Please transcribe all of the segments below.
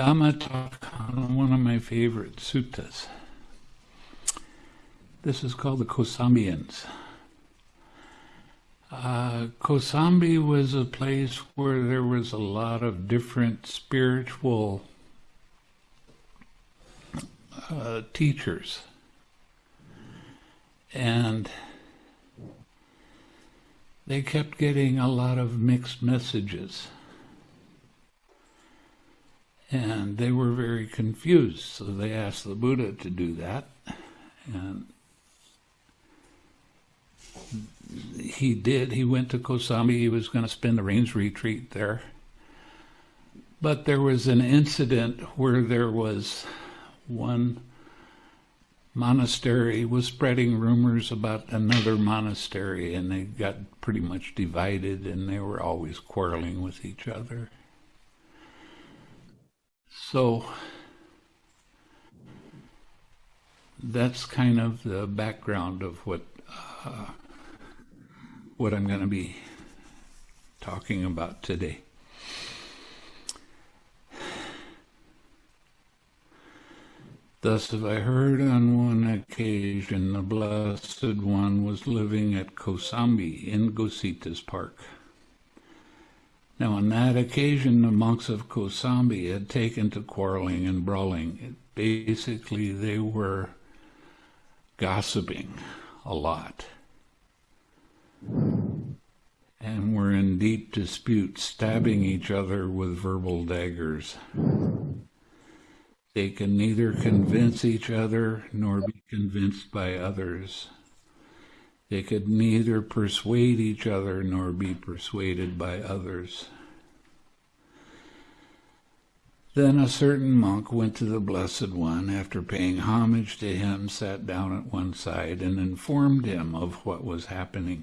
Dhamma talk on one of my favorite suttas. This is called the Kosambians. Uh, Kosambi was a place where there was a lot of different spiritual uh, teachers. And they kept getting a lot of mixed messages. And they were very confused, so they asked the Buddha to do that. And he did. He went to Kosambi. He was going to spend the rains retreat there. But there was an incident where there was one monastery was spreading rumors about another monastery, and they got pretty much divided, and they were always quarreling with each other. So that's kind of the background of what uh, what I'm going to be talking about today. Thus have I heard on one occasion the Blessed One was living at Kosambi in Ghosita's park. Now on that occasion the monks of Kosambi had taken to quarreling and brawling. Basically they were gossiping a lot and were in deep dispute, stabbing each other with verbal daggers. They can neither convince each other nor be convinced by others. They could neither persuade each other nor be persuaded by others. Then a certain monk went to the Blessed One, after paying homage to him, sat down at one side, and informed him of what was happening.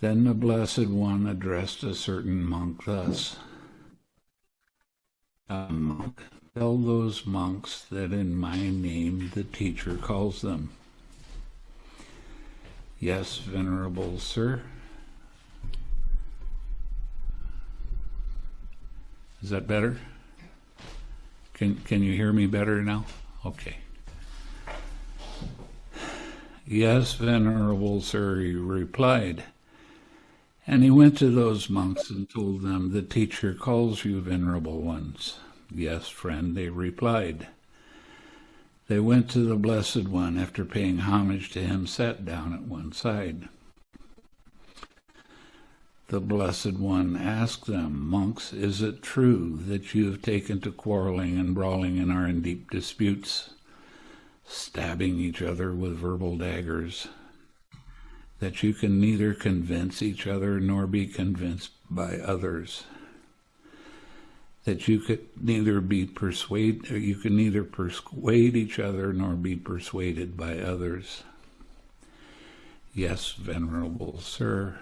Then the Blessed One addressed a certain monk thus monk, tell those monks that in my name the teacher calls them. Yes, venerable sir. Is that better? Can, can you hear me better now? Okay. Yes, venerable sir, he replied. And he went to those monks and told them, The teacher calls you, venerable ones. Yes, friend, they replied. They went to the Blessed One, after paying homage to him, sat down at one side. The Blessed One asked them, Monks, is it true that you have taken to quarreling and brawling and are in deep disputes, stabbing each other with verbal daggers? that you can neither convince each other nor be convinced by others. That you could neither be persuade, you can neither persuade each other nor be persuaded by others. Yes, venerable sir.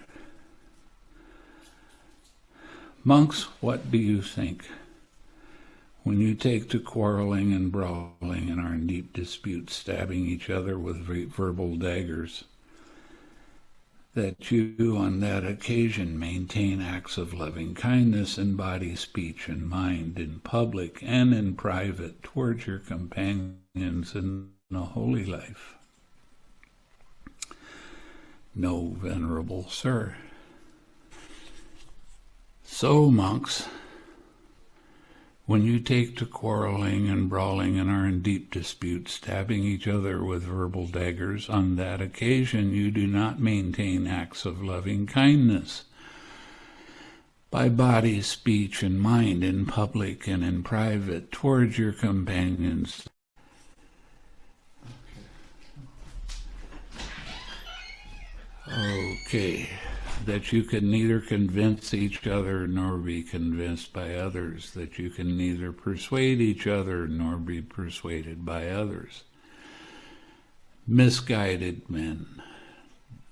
Monks, what do you think? When you take to quarreling and brawling and are in deep dispute, stabbing each other with verbal daggers, that you on that occasion maintain acts of loving kindness in body, speech, and mind, in public and in private, towards your companions in the holy life. No, venerable sir. So, monks, when you take to quarreling and brawling and are in deep dispute, stabbing each other with verbal daggers, on that occasion you do not maintain acts of loving kindness. By body, speech, and mind, in public and in private, towards your companions. Okay that you can neither convince each other nor be convinced by others, that you can neither persuade each other nor be persuaded by others. Misguided men,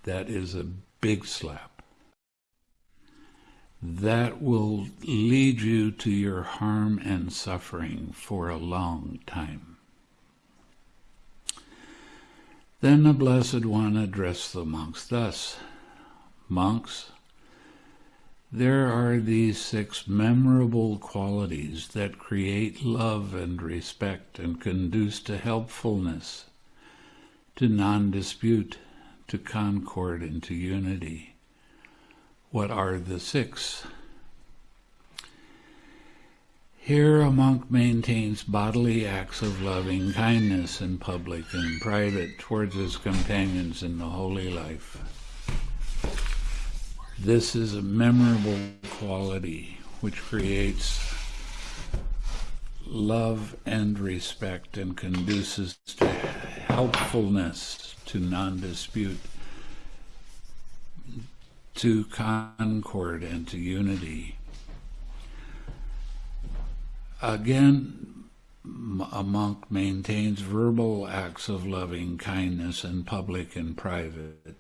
that is a big slap. That will lead you to your harm and suffering for a long time. Then the Blessed One addressed the monks thus monks, There are these six memorable qualities that create love and respect and conduce to helpfulness, to non-dispute, to concord, and to unity. What are the six? Here a monk maintains bodily acts of loving kindness in public and private towards his companions in the holy life. This is a memorable quality which creates love and respect and conduces to helpfulness, to non-dispute, to concord and to unity. Again, a monk maintains verbal acts of loving kindness in public and private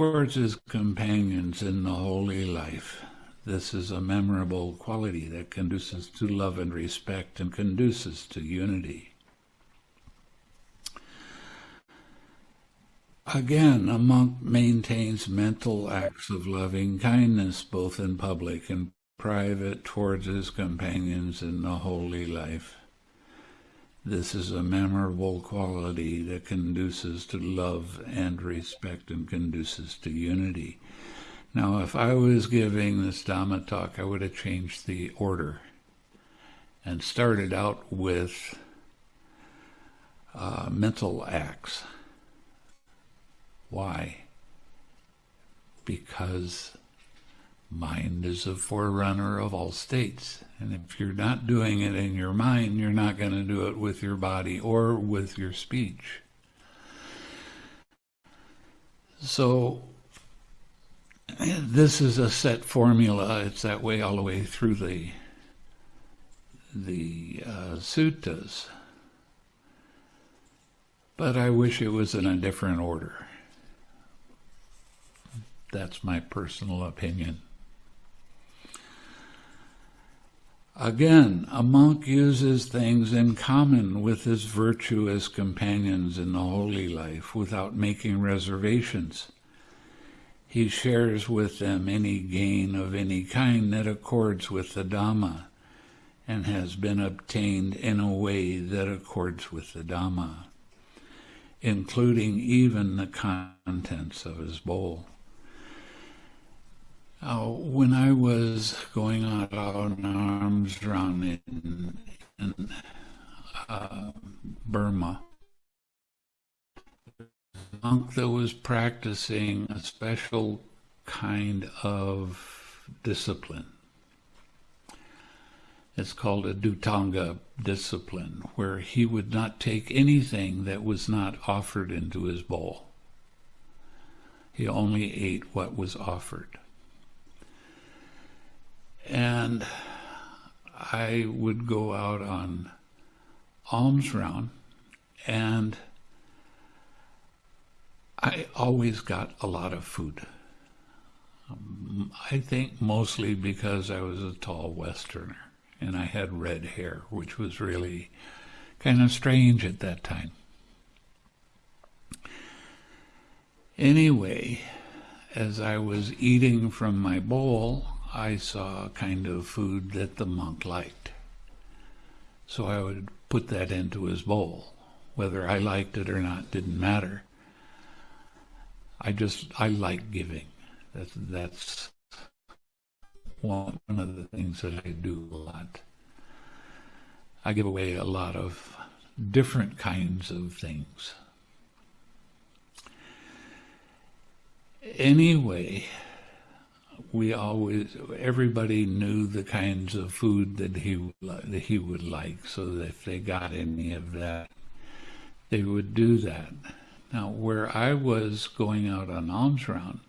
towards his companions in the holy life. This is a memorable quality that conduces to love and respect and conduces to unity. Again, a monk maintains mental acts of loving kindness both in public and private towards his companions in the holy life. This is a memorable quality that conduces to love and respect and conduces to unity. Now, if I was giving this Dhamma talk, I would have changed the order and started out with uh, mental acts. Why? Because Mind is a forerunner of all states. And if you're not doing it in your mind, you're not going to do it with your body or with your speech. So this is a set formula. It's that way all the way through the the uh, suttas. But I wish it was in a different order. That's my personal opinion. Again, a monk uses things in common with his virtuous companions in the holy life without making reservations. He shares with them any gain of any kind that accords with the Dhamma and has been obtained in a way that accords with the Dhamma, including even the contents of his bowl. Uh, when I was going out on alms round in, in uh, Burma, a monk that was practicing a special kind of discipline. It's called a Dhutanga discipline, where he would not take anything that was not offered into his bowl. He only ate what was offered and I would go out on alms round and I always got a lot of food. Um, I think mostly because I was a tall Westerner and I had red hair, which was really kind of strange at that time. Anyway, as I was eating from my bowl, I saw a kind of food that the monk liked. So I would put that into his bowl. Whether I liked it or not didn't matter. I just, I like giving. That's, that's one of the things that I do a lot. I give away a lot of different kinds of things. Anyway, we always everybody knew the kinds of food that he that he would like so that if they got any of that they would do that. Now where i was going out on alms round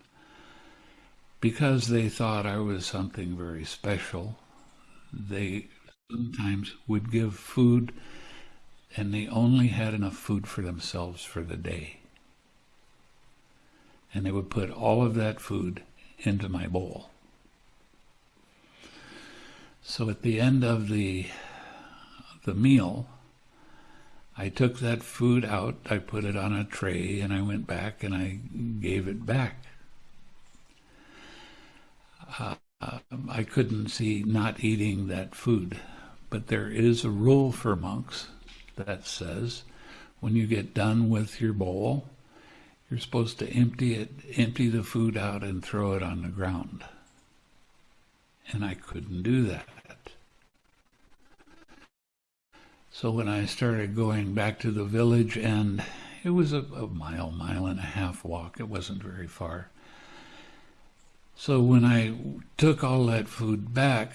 because they thought i was something very special they sometimes would give food and they only had enough food for themselves for the day. And they would put all of that food into my bowl. So at the end of the the meal, I took that food out, I put it on a tray, and I went back and I gave it back. uh, I couldn't see not eating that food. But there is a rule for monks that says when you get done with your bowl, you're supposed to empty it, empty the food out and throw it on the ground. And I couldn't do that. So when I started going back to the village, and it was a, a mile, mile and a half walk, it wasn't very far. So when I took all that food back,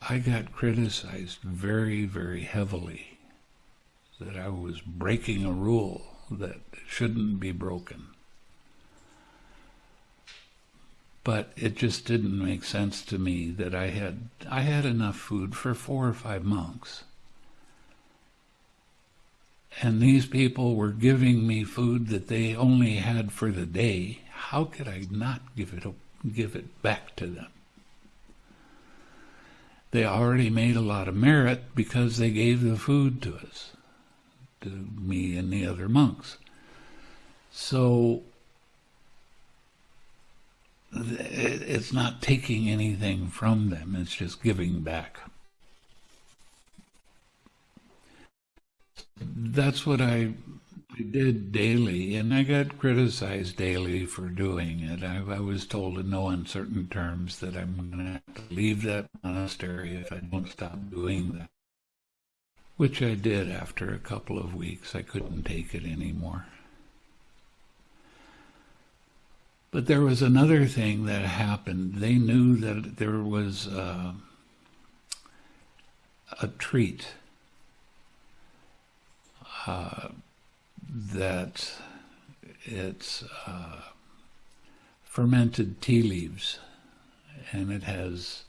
I got criticized very, very heavily that I was breaking a rule that shouldn't be broken. But it just didn't make sense to me that I had I had enough food for four or five monks. And these people were giving me food that they only had for the day. How could I not give it give it back to them? They already made a lot of merit because they gave the food to us, me and the other monks. So it's not taking anything from them, it's just giving back. That's what I did daily, and I got criticized daily for doing it. I, I was told in no uncertain terms that I'm going to have to leave that monastery if I don't stop doing that, which I did after a couple of weeks. I couldn't take it anymore. But there was another thing that happened. They knew that there was uh, a treat uh, that it's uh, fermented tea leaves and it has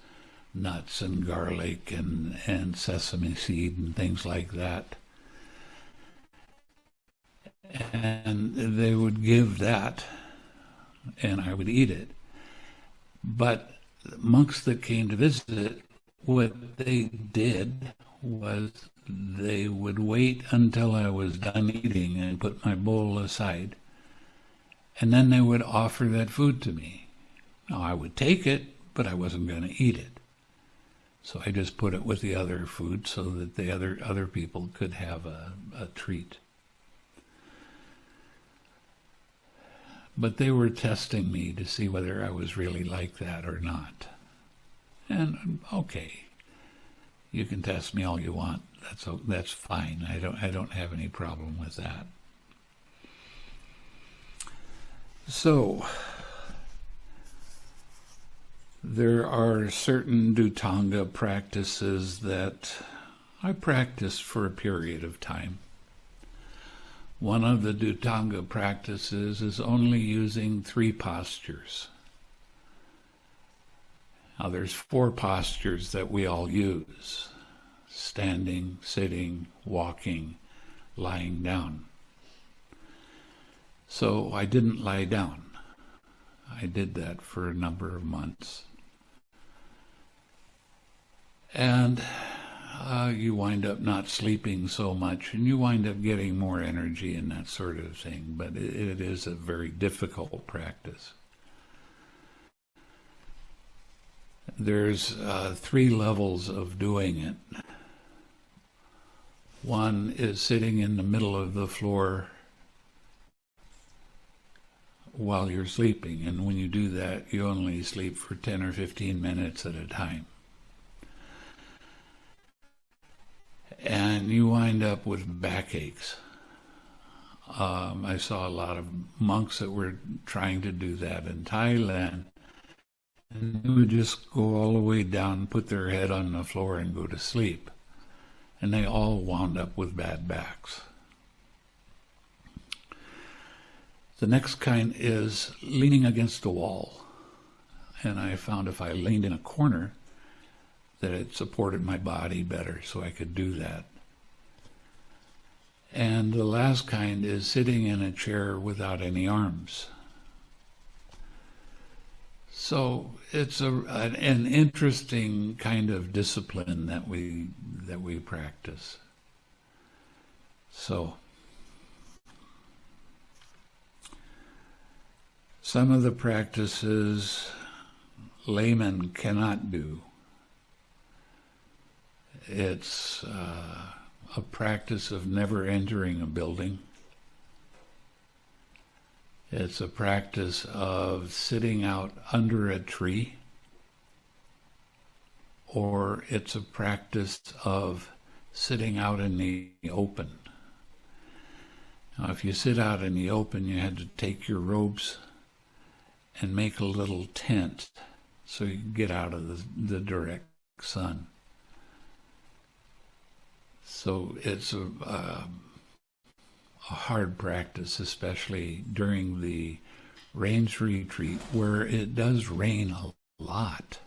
nuts and garlic and, and sesame seed and things like that. And they would give that and I would eat it. But monks that came to visit, what they did was they would wait until I was done eating and put my bowl aside. And then they would offer that food to me. Now, I would take it, but I wasn't going to eat it. So I just put it with the other food so that the other, other people could have a, a treat. But they were testing me to see whether I was really like that or not. And okay, you can test me all you want. That's that's fine. I don't I don't have any problem with that. So there are certain Dhutanga practices that I practiced for a period of time. One of the Dhutanga practices is only using three postures. Now there's four postures that we all use. Standing, sitting, walking, lying down. So I didn't lie down. I did that for a number of months. And uh, you wind up not sleeping so much and you wind up getting more energy and that sort of thing. But it, it is a very difficult practice. There's uh, three levels of doing it. One is sitting in the middle of the floor while you're sleeping. And when you do that, you only sleep for 10 or 15 minutes at a time. And you wind up with backaches. Um, I saw a lot of monks that were trying to do that in Thailand. And they would just go all the way down, put their head on the floor, and go to sleep. And they all wound up with bad backs. The next kind is leaning against a wall. And I found if I leaned in a corner, that it supported my body better so I could do that. And the last kind is sitting in a chair without any arms. So it's a, an, interesting kind of discipline that we that we practice. So some of the practices laymen cannot do. It's uh, a practice of never entering a building. It's a practice of sitting out under a tree, or it's a practice of sitting out in the open. Now, if you sit out in the open, you had to take your robes and make a little tent so you get out of the, the direct sun. So it's a, uh, a hard practice, especially during the rains retreat where it does rain a lot.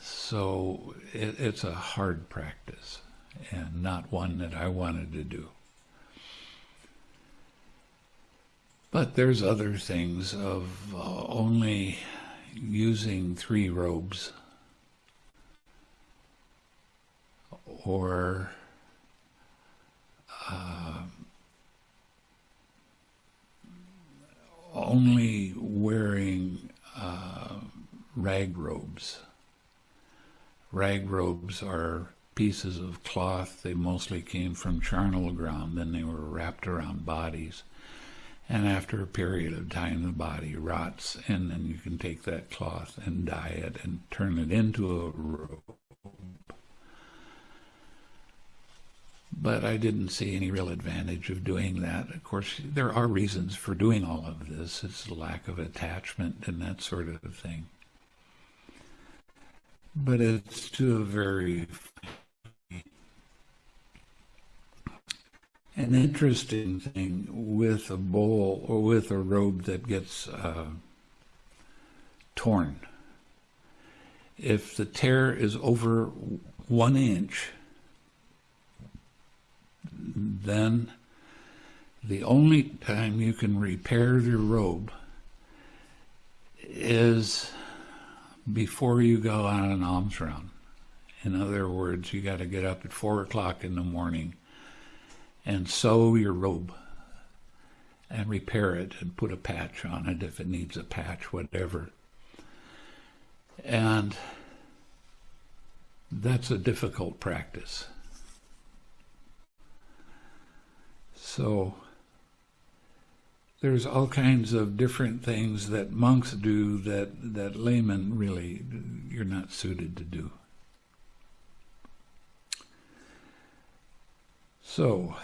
So it, it's a hard practice and not one that I wanted to do. But there's other things of uh, only using three robes or uh, only wearing uh, rag robes. Rag robes are pieces of cloth. They mostly came from charnel ground, then they were wrapped around bodies and after a period of time, the body rots, and then you can take that cloth and dye it and turn it into a robe. But I didn't see any real advantage of doing that. Of course, there are reasons for doing all of this. It's lack of attachment and that sort of thing. But it's to a very an interesting thing with a bowl or with a robe that gets uh, torn. If the tear is over one inch, then the only time you can repair your robe is before you go on an alms round. In other words, you got to get up at four o'clock in the morning and sew your robe and repair it and put a patch on it if it needs a patch, whatever. And that's a difficult practice. So there's all kinds of different things that monks do that, that laymen really, you're not suited to do. So,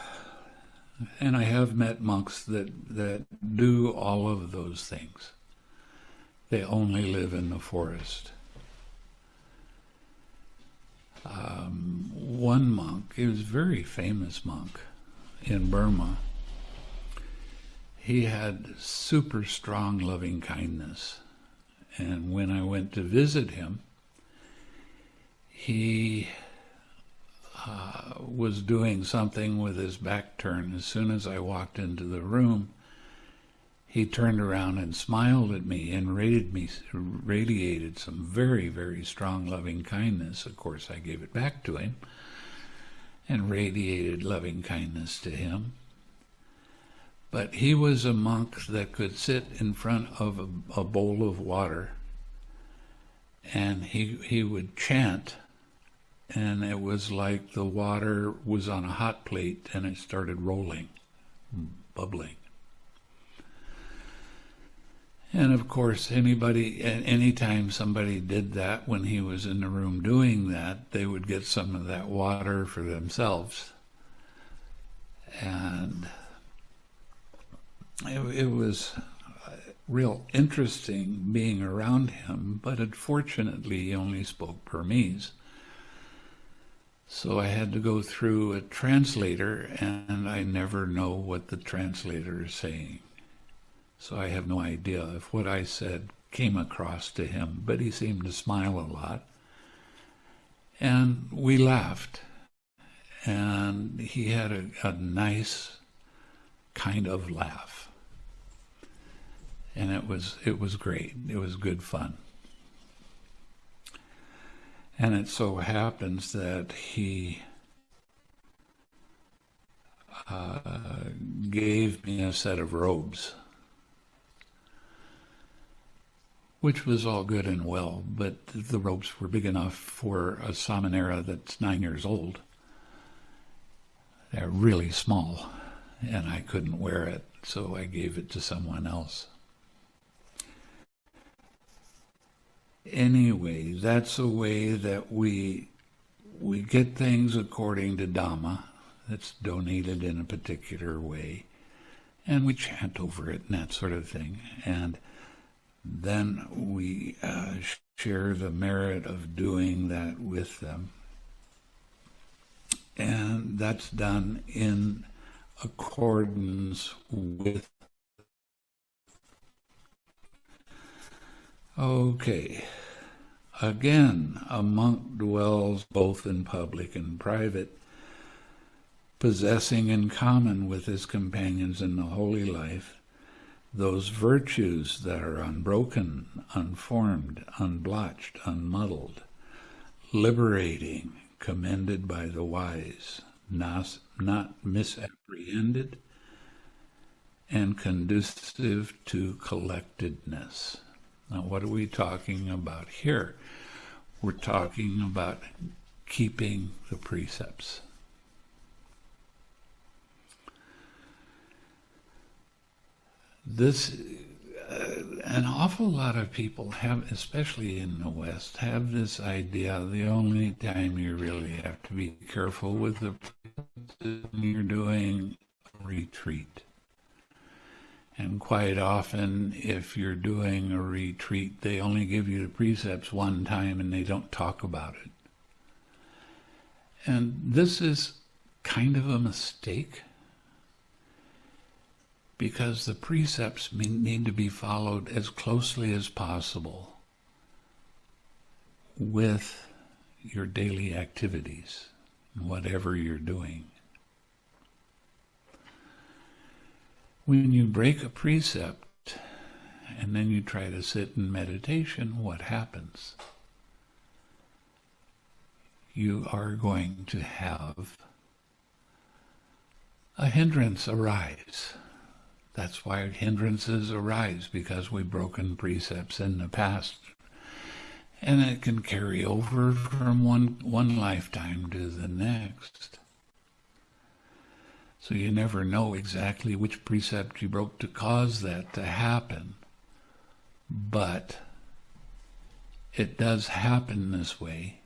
and I have met monks that, that do all of those things. They only live in the forest. Um, one monk, he was a very famous monk in Burma. He had super strong loving kindness. And when I went to visit him, he uh, was doing something with his back turned. As soon as I walked into the room, he turned around and smiled at me and rated me, radiated some very, very strong loving kindness. Of course, I gave it back to him and radiated loving kindness to him. But he was a monk that could sit in front of a, a bowl of water and he, he would chant and it was like the water was on a hot plate and it started rolling, bubbling. And of course, anybody, anytime somebody did that when he was in the room doing that, they would get some of that water for themselves. And it, it was uh, real interesting being around him, but unfortunately, he only spoke Burmese. So I had to go through a translator, and I never know what the translator is saying. So I have no idea if what I said came across to him, but he seemed to smile a lot. And we laughed. And he had a, a nice kind of laugh. And it was it was great. It was good fun. And it so happens that he uh, gave me a set of robes. Which was all good and well, but the ropes were big enough for a Samanera that's nine years old. They're really small, and I couldn't wear it, so I gave it to someone else. Anyway, that's a way that we we get things according to Dhamma that's donated in a particular way, and we chant over it and that sort of thing. And then we uh, share the merit of doing that with them. And that's done in accordance with. Okay. Again, a monk dwells both in public and private, possessing in common with his companions in the holy life those virtues that are unbroken, unformed, unblotched, unmuddled, liberating, commended by the wise, not, not misapprehended, and conducive to collectedness. Now, what are we talking about here? We're talking about keeping the precepts. This, uh, an awful lot of people have, especially in the West, have this idea the only time you really have to be careful with the you're doing a retreat. And quite often, if you're doing a retreat, they only give you the precepts one time and they don't talk about it. And this is kind of a mistake because the precepts need to be followed as closely as possible with your daily activities, whatever you're doing. When you break a precept and then you try to sit in meditation, what happens? You are going to have a hindrance arise. That's why hindrances arise, because we've broken precepts in the past. And it can carry over from one, one lifetime to the next. So you never know exactly which precept you broke to cause that to happen. But it does happen this way.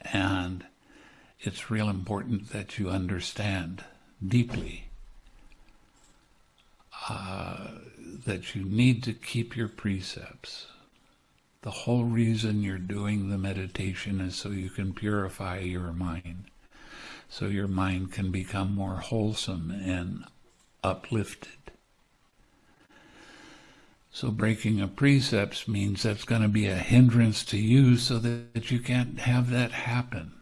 And it's real important that you understand deeply uh, that you need to keep your precepts. The whole reason you're doing the meditation is so you can purify your mind so your mind can become more wholesome and uplifted. So breaking a precepts means that's going to be a hindrance to you so that you can't have that happen.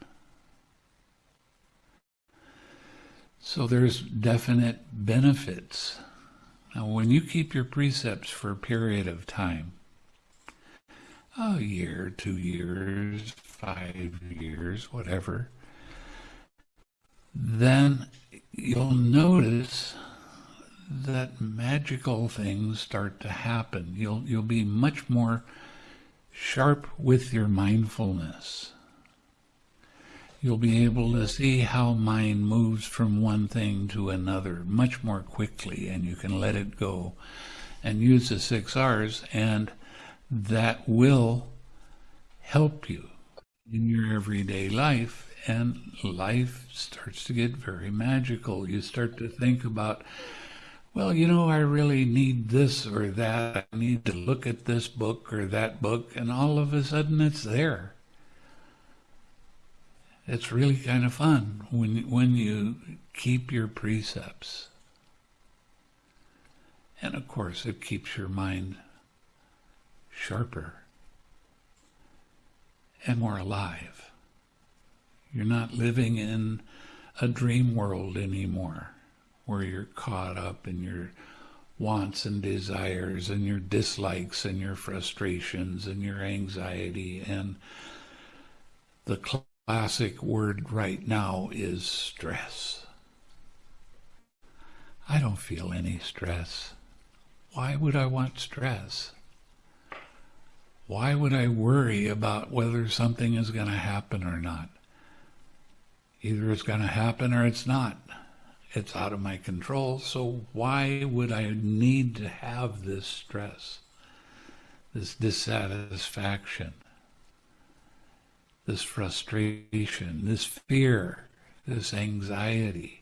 So there's definite benefits. Now when you keep your precepts for a period of time, a year, two years, five years, whatever, then you'll notice that magical things start to happen. You'll you'll be much more sharp with your mindfulness. You'll be able to see how mind moves from one thing to another much more quickly and you can let it go and use the six R's and that will help you in your everyday life and life starts to get very magical. You start to think about, well, you know, I really need this or that. I need to look at this book or that book, and all of a sudden it's there. It's really kind of fun when when you keep your precepts. And of course, it keeps your mind sharper and more alive. You're not living in a dream world anymore where you're caught up in your wants and desires and your dislikes and your frustrations and your anxiety. And the classic word right now is stress. I don't feel any stress. Why would I want stress? Why would I worry about whether something is going to happen or not? Either it's going to happen or it's not. It's out of my control, so why would I need to have this stress, this dissatisfaction, this frustration, this fear, this anxiety?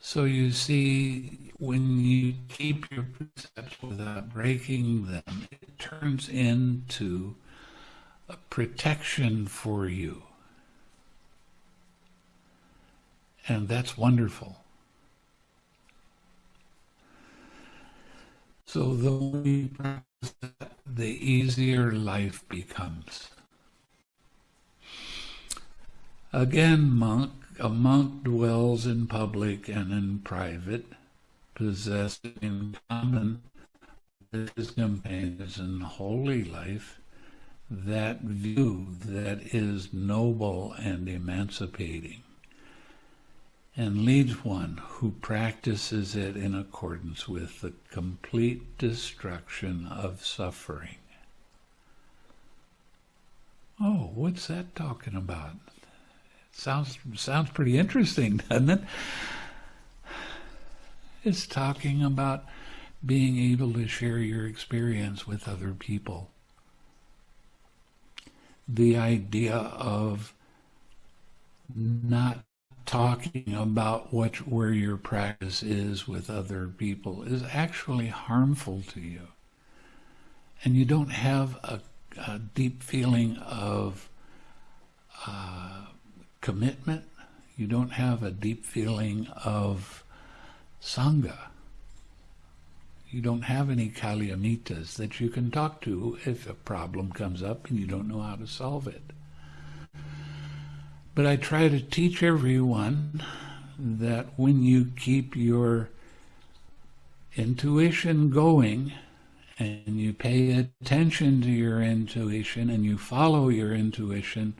So you see, when you keep your precepts without breaking them, it turns into a protection for you. And that's wonderful. So the the easier life becomes. Again, monk, a monk dwells in public and in private, possessing in common with his companions in holy life that view that is noble and emancipating, and leads one who practices it in accordance with the complete destruction of suffering. Oh, what's that talking about? Sounds sounds pretty interesting, doesn't it? It's talking about being able to share your experience with other people. The idea of not talking about what where your practice is with other people is actually harmful to you. And you don't have a, a deep feeling of uh, commitment, you don't have a deep feeling of Sangha. You don't have any Kalyanitas that you can talk to if a problem comes up and you don't know how to solve it. But I try to teach everyone that when you keep your intuition going and you pay attention to your intuition and you follow your intuition,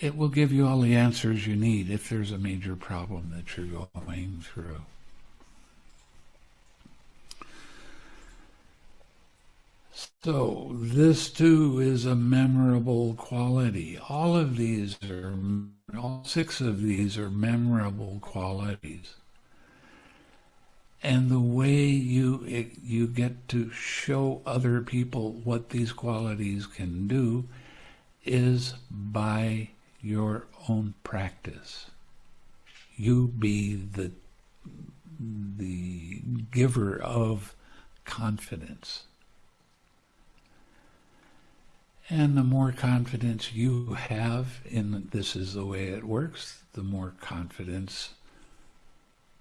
it will give you all the answers you need if there's a major problem that you're going through. So this too is a memorable quality. All of these are, all six of these are memorable qualities. And the way you you get to show other people what these qualities can do is by your own practice. You be the, the giver of confidence. And the more confidence you have in this is the way it works, the more confidence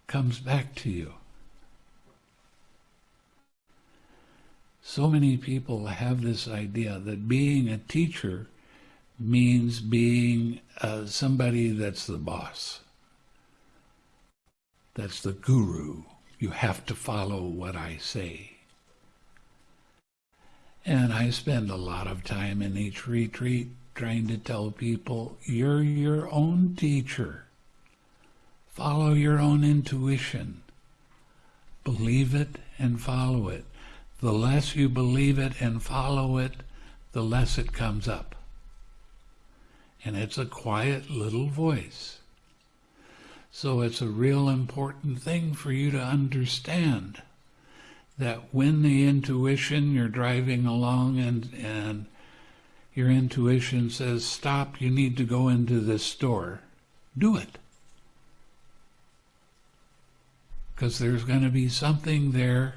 comes back to you. So many people have this idea that being a teacher means being uh, somebody that's the boss. That's the guru. You have to follow what I say. And I spend a lot of time in each retreat trying to tell people, you're your own teacher. Follow your own intuition. Believe it and follow it. The less you believe it and follow it, the less it comes up and it's a quiet little voice. So it's a real important thing for you to understand that when the intuition, you're driving along and, and your intuition says, stop, you need to go into this store, do it. Because there's going to be something there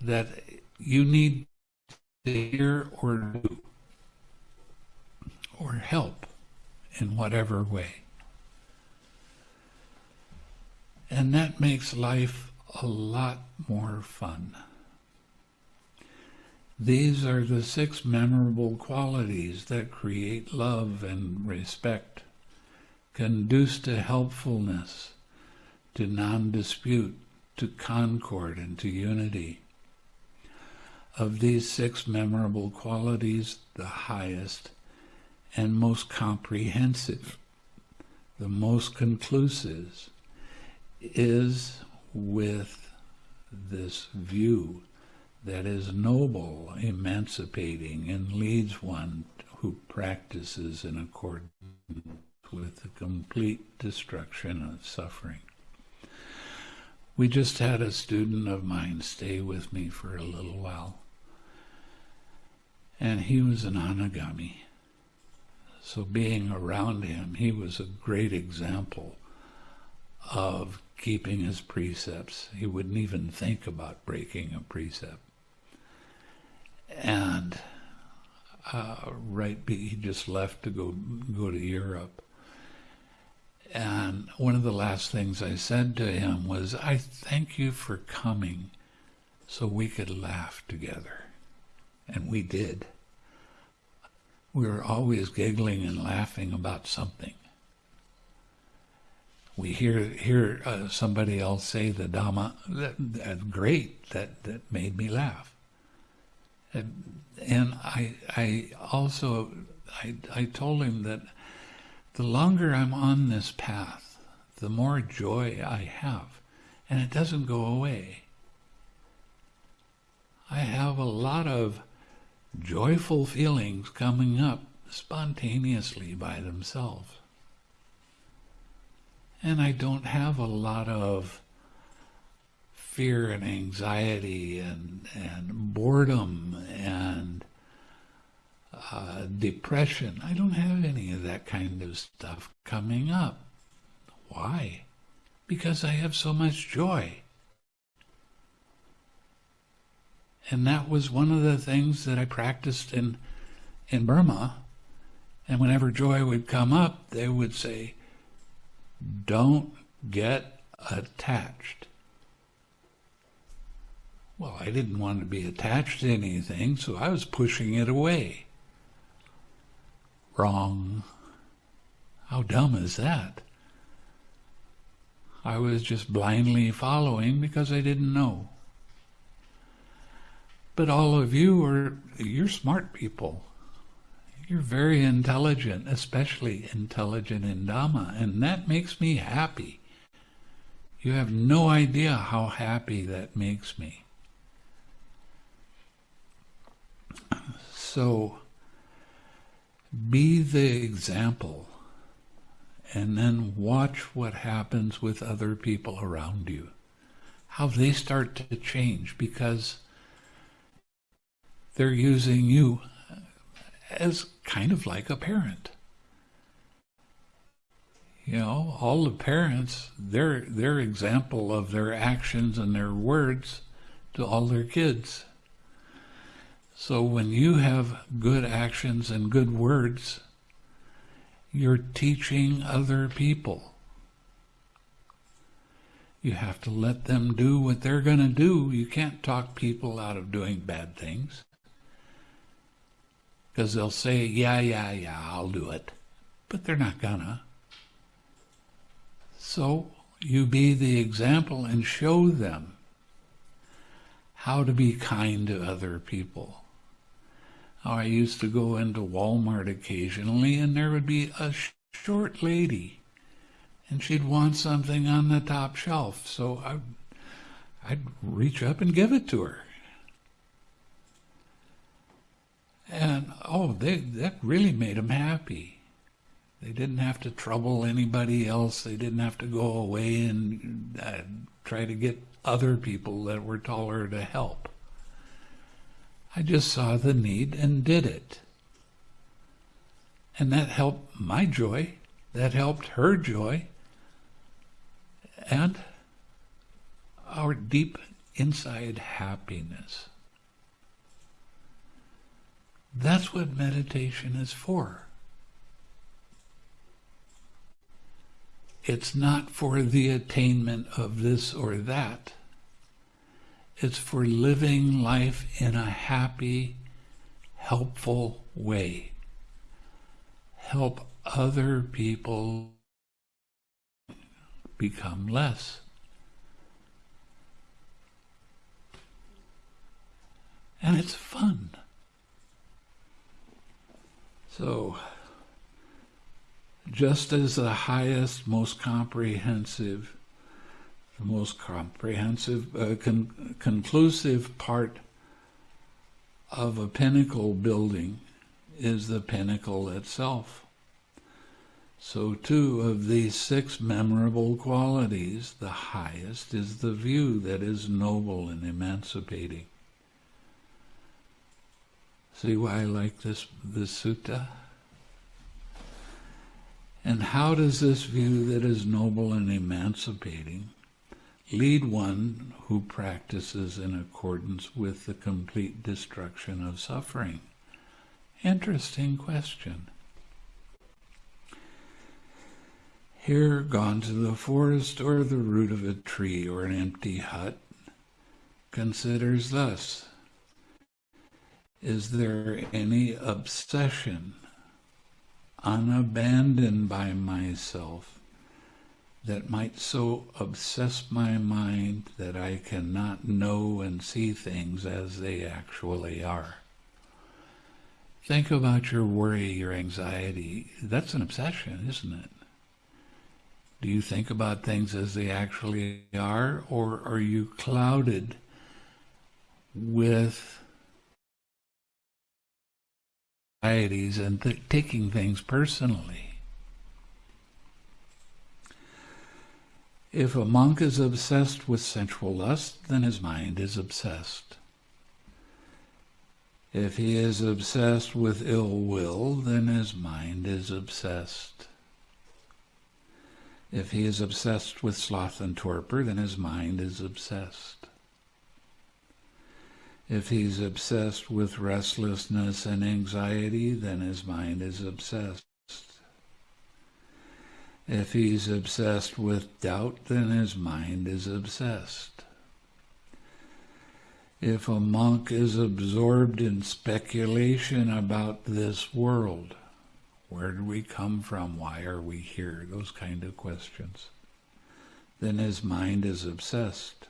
that you need to hear or do or help in whatever way. And that makes life a lot more fun. These are the six memorable qualities that create love and respect, conduce to helpfulness, to non-dispute, to concord, and to unity. Of these six memorable qualities, the highest and most comprehensive, the most conclusive, is with this view that is noble, emancipating, and leads one who practices in accordance with the complete destruction of suffering. We just had a student of mine stay with me for a little while, and he was an anagami. So being around him, he was a great example of keeping his precepts. He wouldn't even think about breaking a precept. And uh, right, he just left to go go to Europe. And one of the last things I said to him was, I thank you for coming so we could laugh together. And we did. We were always giggling and laughing about something. We hear hear uh, somebody else say the Dhamma, that, that great, that, that made me laugh. And, and I, I also, I, I told him that the longer I'm on this path, the more joy I have, and it doesn't go away. I have a lot of joyful feelings coming up spontaneously by themselves. And I don't have a lot of fear and anxiety and, and boredom and uh, depression. I don't have any of that kind of stuff coming up. Why? Because I have so much joy. And that was one of the things that I practiced in, in Burma. And whenever joy would come up, they would say, don't get attached. Well, I didn't want to be attached to anything, so I was pushing it away. Wrong. How dumb is that? I was just blindly following because I didn't know. But all of you are, you're smart people. You're very intelligent, especially intelligent in Dhamma, and that makes me happy. You have no idea how happy that makes me. So be the example and then watch what happens with other people around you, how they start to change because they're using you as kind of like a parent. You know, all the parents, they're, they're example of their actions and their words to all their kids. So when you have good actions and good words, you're teaching other people. You have to let them do what they're going to do. You can't talk people out of doing bad things. Because they'll say, yeah, yeah, yeah, I'll do it. But they're not gonna. So you be the example and show them how to be kind to other people. I used to go into Walmart occasionally, and there would be a short lady, and she'd want something on the top shelf, so I'd, I'd reach up and give it to her. And oh, they, that really made them happy. They didn't have to trouble anybody else. They didn't have to go away and uh, try to get other people that were taller to help. I just saw the need and did it. And that helped my joy. That helped her joy. And our deep inside happiness. That's what meditation is for. It's not for the attainment of this or that. It's for living life in a happy, helpful way. Help other people become less. And it's fun. So, just as the highest, most comprehensive the most comprehensive, uh, con conclusive part of a pinnacle building is the pinnacle itself. So, too, of these six memorable qualities, the highest is the view that is noble and emancipating. See why I like this, this sutta? And how does this view that is noble and emancipating lead one who practices in accordance with the complete destruction of suffering? Interesting question. Here, gone to the forest or the root of a tree or an empty hut, considers thus Is there any obsession, unabandoned by myself, that might so obsess my mind that I cannot know and see things as they actually are? Think about your worry, your anxiety. That's an obsession, isn't it? Do you think about things as they actually are, or are you clouded with anxieties and th- taking things personally? If a monk is obsessed with sensual lust, then his mind is obsessed. If he is obsessed with ill will, then his mind is obsessed. If he is obsessed with sloth and torpor, then his mind is obsessed. If he's obsessed with restlessness and anxiety, then his mind is obsessed. If he's obsessed with doubt, then his mind is obsessed. If a monk is absorbed in speculation about this world, where did we come from? Why are we here? Those kind of questions. Then his mind is obsessed.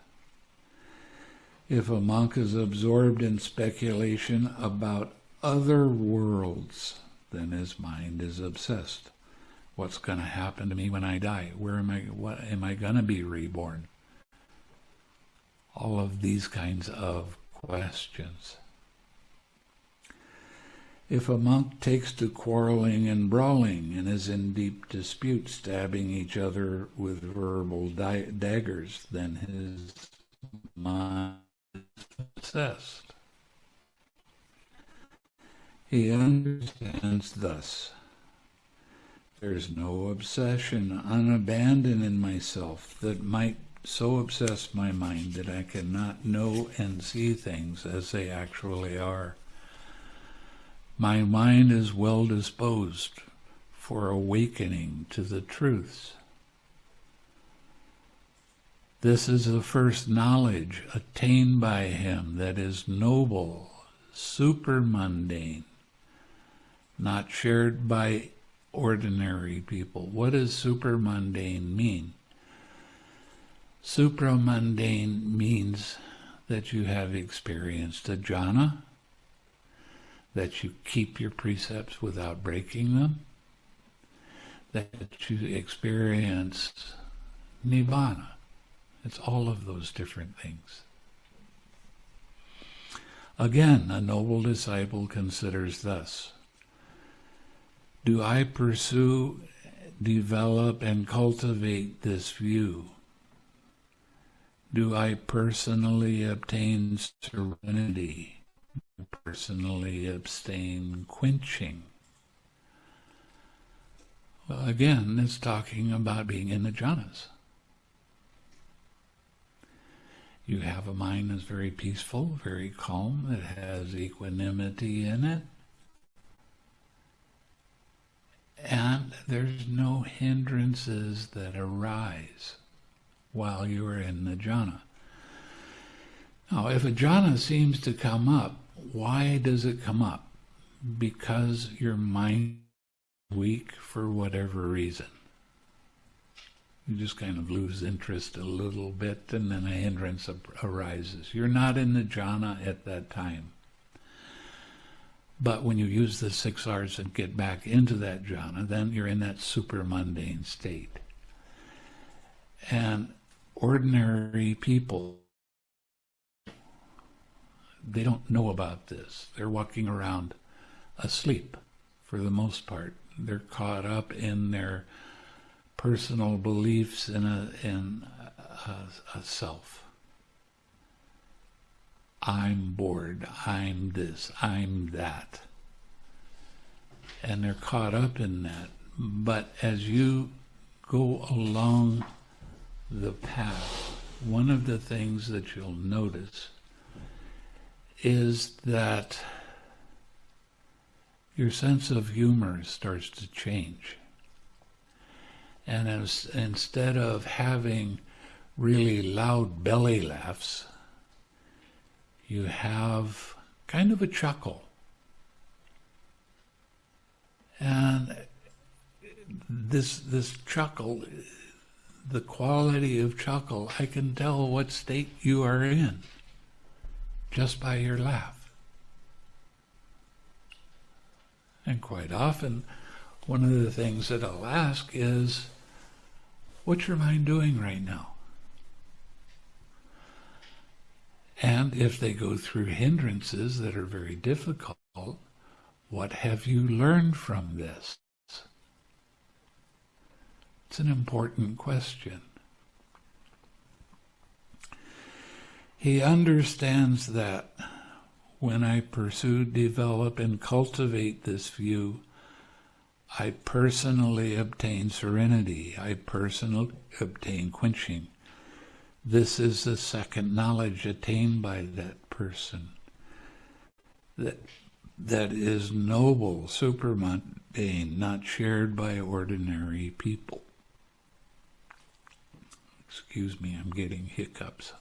If a monk is absorbed in speculation about other worlds, then his mind is obsessed. What's going to happen to me when I die? Where am I? What am I going to be reborn? All of these kinds of questions. If a monk takes to quarreling and brawling and is in deep dispute, stabbing each other with verbal daggers, then his mind is obsessed. He understands thus. There's no obsession, unabandoned in myself that might so obsess my mind that I cannot know and see things as they actually are. My mind is well disposed for awakening to the truths. This is the first knowledge attained by him that is noble, supermundane, not shared by ordinary people. What does supermundane mean? Supramundane means that you have experienced a jhana, that you keep your precepts without breaking them, that you experience nibbana. It's all of those different things. Again, a noble disciple considers thus Do I pursue, develop, and cultivate this view? Do I personally obtain serenity? personally abstain quenching. Well, again, it's talking about being in the jhanas. You have a mind that's very peaceful, very calm, that has equanimity in it. And there's no hindrances that arise while you are in the jhana. Now, if a jhana seems to come up, why does it come up? Because your mind weak for whatever reason. You just kind of lose interest a little bit and then a hindrance arises. You're not in the jhana at that time. But when you use the six R's and get back into that jhana, then you're in that super mundane state. And ordinary people they don't know about this. They're walking around asleep for the most part. They're caught up in their personal beliefs in a in a, a self. I'm bored. I'm this. I'm that. And they're caught up in that. But as you go along the path, one of the things that you'll notice is that your sense of humor starts to change. And as, instead of having really loud belly laughs, you have kind of a chuckle. And this this chuckle, the quality of chuckle, I can tell what state you are in just by your laugh. And quite often, one of the things that I'll ask is, what's your mind doing right now? And if they go through hindrances that are very difficult, what have you learned from this? It's an important question. He understands that when I pursue, develop, and cultivate this view, I personally obtain serenity. I personally obtain quenching. This is the second knowledge attained by that person. That, that is noble, supermundane, not shared by ordinary people. Excuse me, I'm getting hiccups.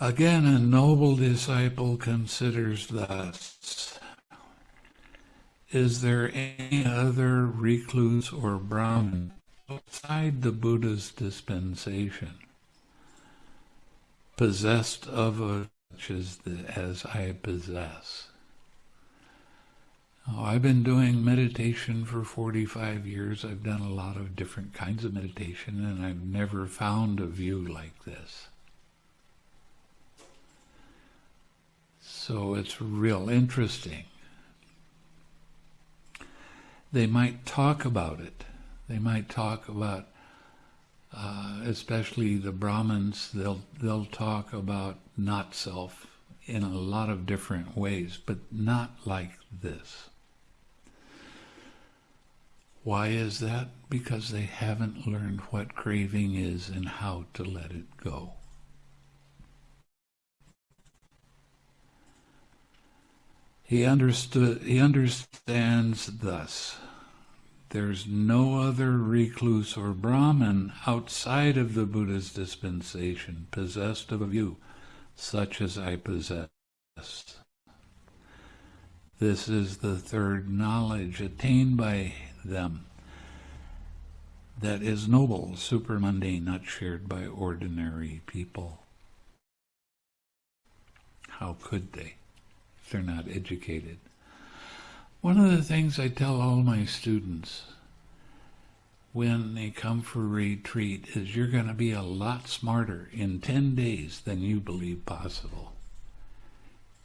Again, a noble disciple considers thus Is there any other recluse or Brahmin outside the Buddha's dispensation, possessed of such as, as I possess. I've been doing meditation for 45 years. I've done a lot of different kinds of meditation, and I've never found a view like this. So it's real interesting. They might talk about it. They might talk about, uh, especially the Brahmins, they'll, they'll talk about not self in a lot of different ways, but not like this. Why is that? Because they haven't learned what craving is and how to let it go. He understood he understands thus there's no other recluse or Brahmin outside of the Buddha's dispensation possessed of a view such as I possess. This is the third knowledge attained by them that is noble, supermundane, not shared by ordinary people. How could they they're not educated? One of the things I tell all my students when they come for retreat is you're going to be a lot smarter in 10 days than you believe possible.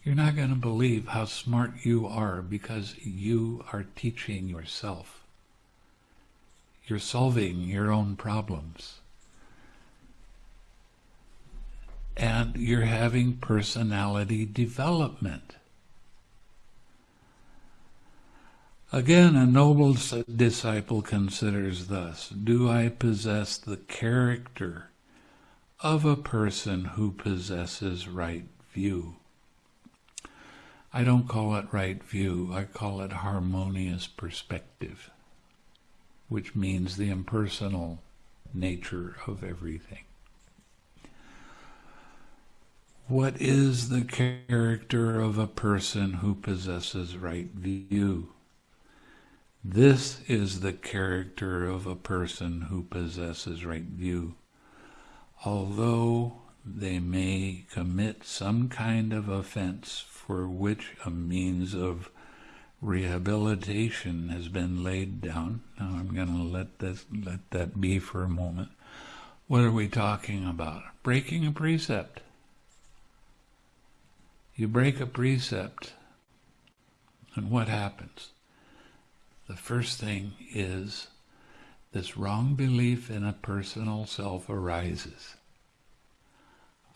You're not going to believe how smart you are because you are teaching yourself. You're solving your own problems. And you're having personality development. Again, a noble disciple considers thus, do I possess the character of a person who possesses right view? I don't call it right view, I call it harmonious perspective, which means the impersonal nature of everything. What is the character of a person who possesses right view? This is the character of a person who possesses right view. Although they may commit some kind of offense for which a means of rehabilitation has been laid down. Now I'm going to let this let that be for a moment. What are we talking about? Breaking a precept. You break a precept, and what happens? The first thing is this wrong belief in a personal self arises.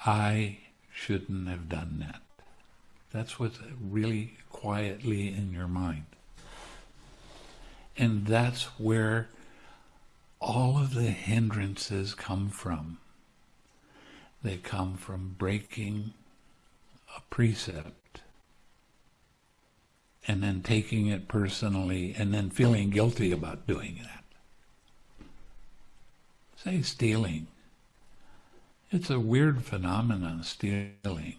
I shouldn't have done that. That's what's really quietly in your mind. And that's where all of the hindrances come from. They come from breaking a precept and then taking it personally and then feeling guilty about doing that. Say stealing. It's a weird phenomenon, stealing.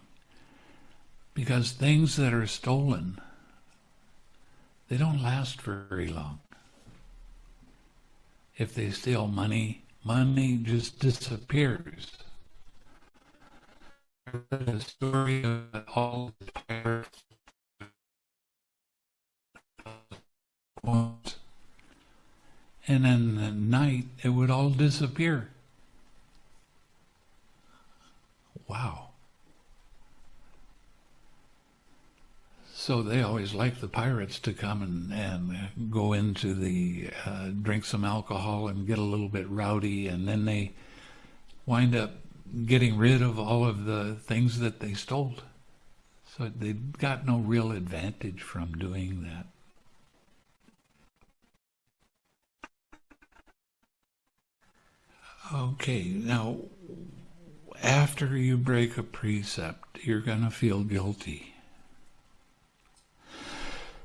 Because things that are stolen, they don't last very long. If they steal money, money just disappears. The story of all the pirates and in the night it would all disappear. Wow. So they always like the pirates to come and, and go into the, uh, drink some alcohol and get a little bit rowdy, and then they wind up getting rid of all of the things that they stole. So they got no real advantage from doing that. Okay, now after you break a precept, you're going to feel guilty.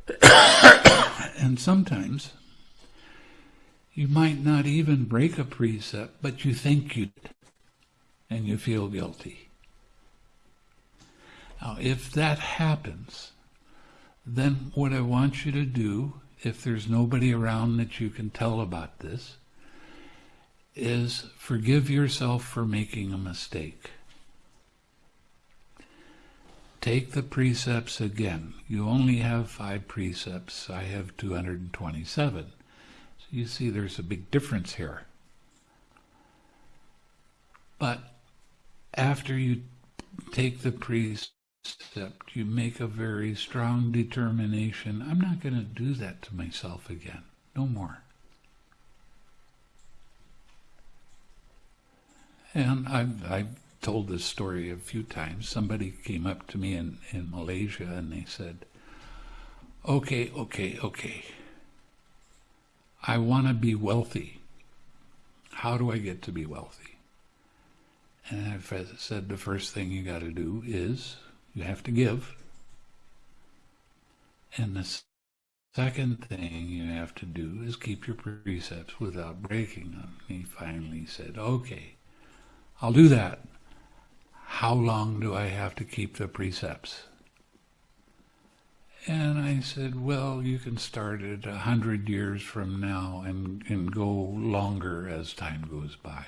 and sometimes you might not even break a precept, but you think you did, and you feel guilty. Now, if that happens, then what I want you to do, if there's nobody around that you can tell about this, is forgive yourself for making a mistake. Take the precepts again. You only have five precepts. I have 227. So you see there's a big difference here. But after you take the precept, you make a very strong determination. I'm not going to do that to myself again. No more. And I've, I've told this story a few times. Somebody came up to me in, in Malaysia and they said, okay, okay, okay. I want to be wealthy. How do I get to be wealthy? And I said the first thing you got to do is you have to give. And the second thing you have to do is keep your precepts without breaking them. He finally said, okay, I'll do that. How long do I have to keep the precepts? And I said, well, you can start at a hundred years from now and, and go longer as time goes by.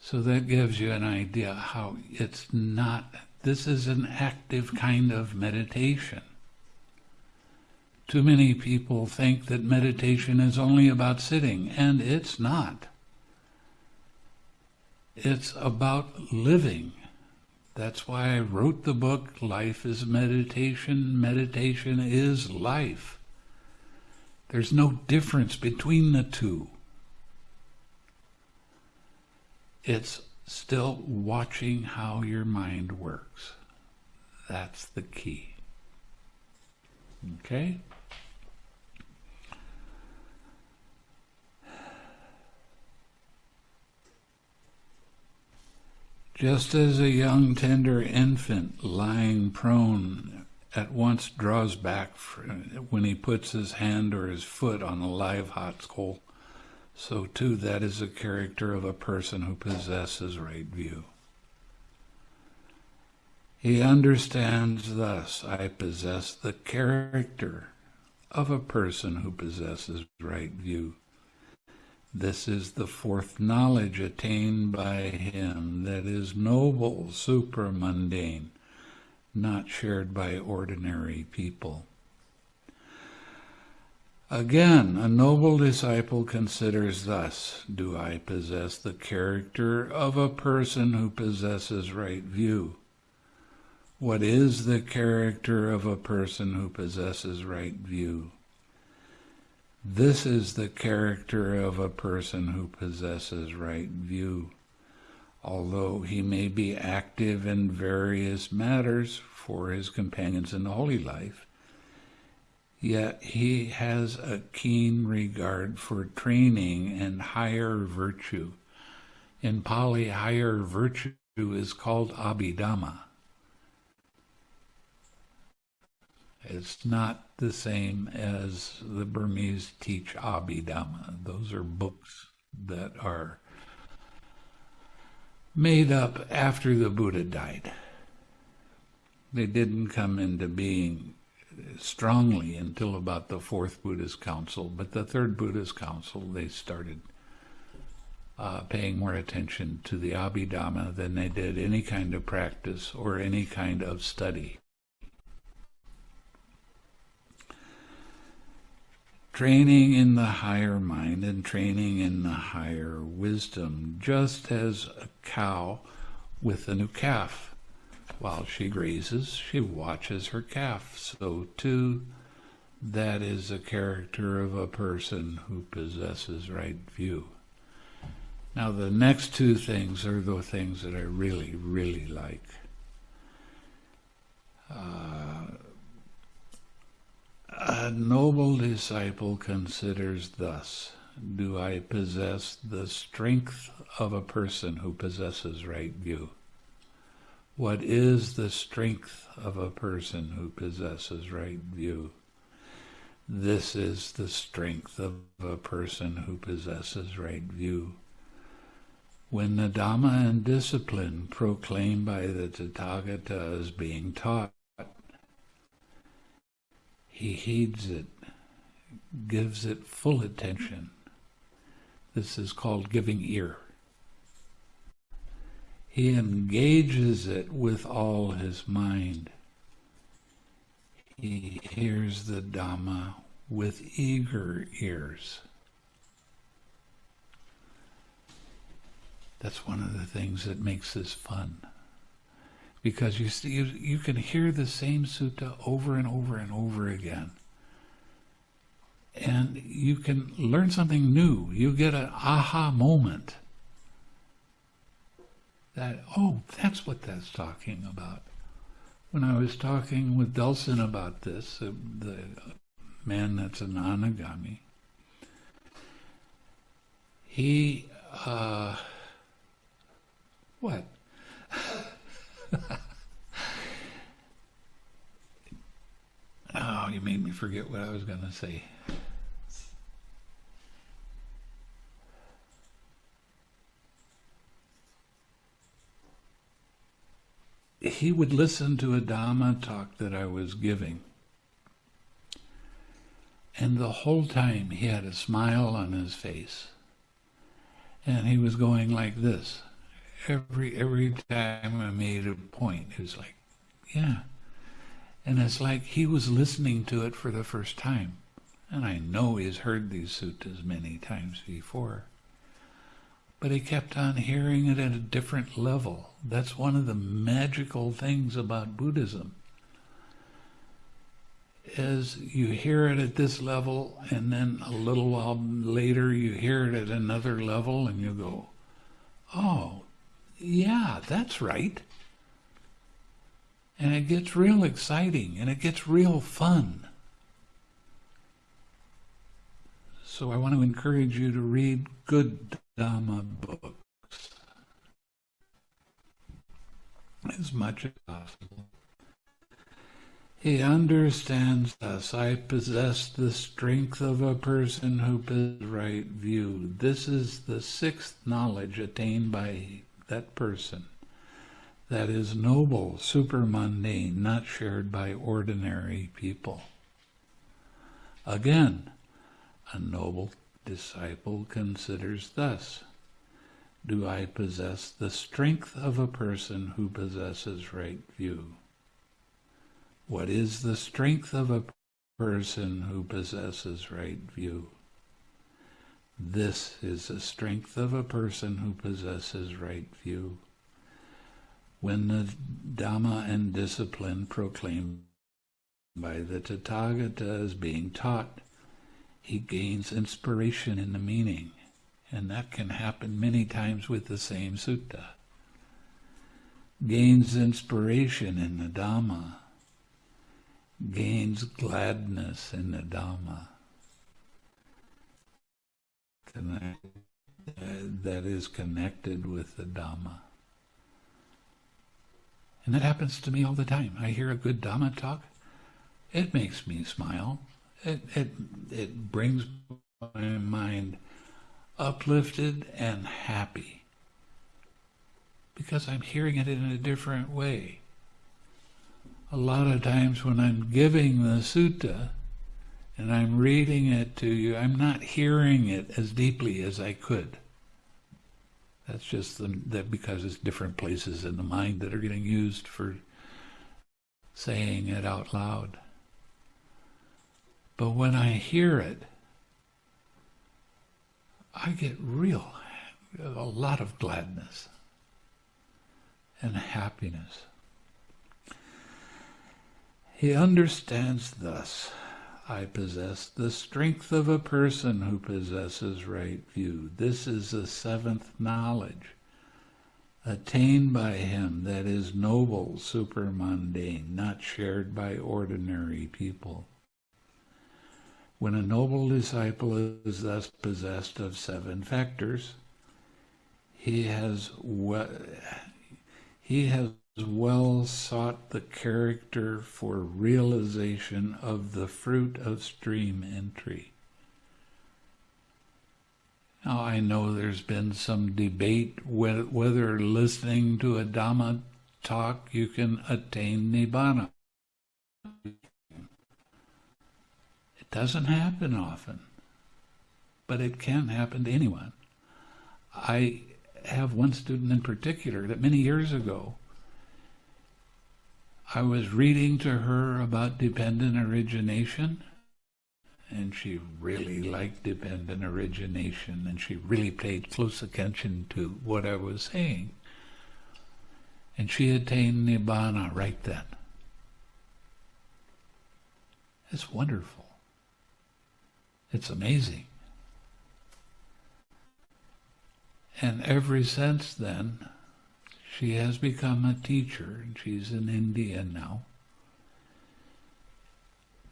So that gives you an idea how it's not, this is an active kind of meditation. Too many people think that meditation is only about sitting, and it's not. It's about living. That's why I wrote the book, Life is Meditation. Meditation is life. There's no difference between the two. It's still watching how your mind works. That's the key. Okay? Just as a young tender infant lying prone at once draws back when he puts his hand or his foot on a live hot coal, so too that is the character of a person who possesses right view. He understands thus, I possess the character of a person who possesses right view. This is the fourth knowledge attained by him that is noble, supramundane, not shared by ordinary people. Again, a noble disciple considers thus Do I possess the character of a person who possesses right view? What is the character of a person who possesses right view? This is the character of a person who possesses right view. Although he may be active in various matters for his companions in the holy life, yet he has a keen regard for training and higher virtue. In Pali, higher virtue is called Abhidhamma. It's not the same as the Burmese teach Abhidhamma. Those are books that are made up after the Buddha died. They didn't come into being strongly until about the fourth Buddhist council, but the third Buddhist council, they started uh, paying more attention to the Abhidhamma than they did any kind of practice or any kind of study. Training in the higher mind and training in the higher wisdom, just as a cow with a new calf. While she grazes, she watches her calf. So, too, that is the character of a person who possesses right view. Now, the next two things are the things that I really, really like. Uh, a noble disciple considers thus Do I possess the strength of a person who possesses right view? What is the strength of a person who possesses right view? This is the strength of a person who possesses right view. When the Dhamma and discipline proclaimed by the Tathagata is being taught, he heeds it, gives it full attention. This is called giving ear. He engages it with all his mind. He hears the Dhamma with eager ears. That's one of the things that makes this fun because you, see, you, you can hear the same sutta over and over and over again. And you can learn something new. You get an aha moment that, oh, that's what that's talking about. When I was talking with Delson about this, uh, the man that's an anagami, he, uh, what? oh, you made me forget what I was going to say. He would listen to a Dhamma talk that I was giving. And the whole time he had a smile on his face. And he was going like this every every time I made a point, it was like, yeah. And it's like he was listening to it for the first time. And I know he's heard these suttas many times before. But he kept on hearing it at a different level. That's one of the magical things about Buddhism. Is you hear it at this level, and then a little while later you hear it at another level, and you go, that's right. And it gets real exciting and it gets real fun. So I want to encourage you to read good Dhamma books as much as possible. He understands thus. I possess the strength of a person who possesses right view. This is the sixth knowledge attained by that person that is noble, supermundane, not shared by ordinary people. Again, a noble disciple considers thus Do I possess the strength of a person who possesses right view? What is the strength of a person who possesses right view. This is the strength of a person who possesses right view. When the Dhamma and discipline proclaimed by the Tathagata is being taught, he gains inspiration in the meaning. And that can happen many times with the same sutta. Gains inspiration in the Dhamma. Gains gladness in the Dhamma. Uh, that is connected with the Dhamma. And that happens to me all the time. I hear a good Dhamma talk. It makes me smile. It, it, it brings my mind uplifted and happy because I'm hearing it in a different way. A lot of times when I'm giving the sutta and I'm reading it to you, I'm not hearing it as deeply as I could. That's just the, that because it's different places in the mind that are getting used for saying it out loud. But when I hear it, I get real, a lot of gladness and happiness. He understands thus, I possess the strength of a person who possesses right view. This is the seventh knowledge, attained by him that is noble, supermundane, not shared by ordinary people. When a noble disciple is thus possessed of seven factors, he has he has well sought the character for realization of the fruit of stream entry. Now I know there's been some debate whether listening to a Dhamma talk you can attain Nibbana. It doesn't happen often, but it can happen to anyone. I have one student in particular that many years ago, I was reading to her about dependent origination, and she really liked dependent origination, and she really paid close attention to what I was saying. And she attained Nibbana right then. It's wonderful. It's amazing. And ever since then, she has become a teacher, and she's in India now.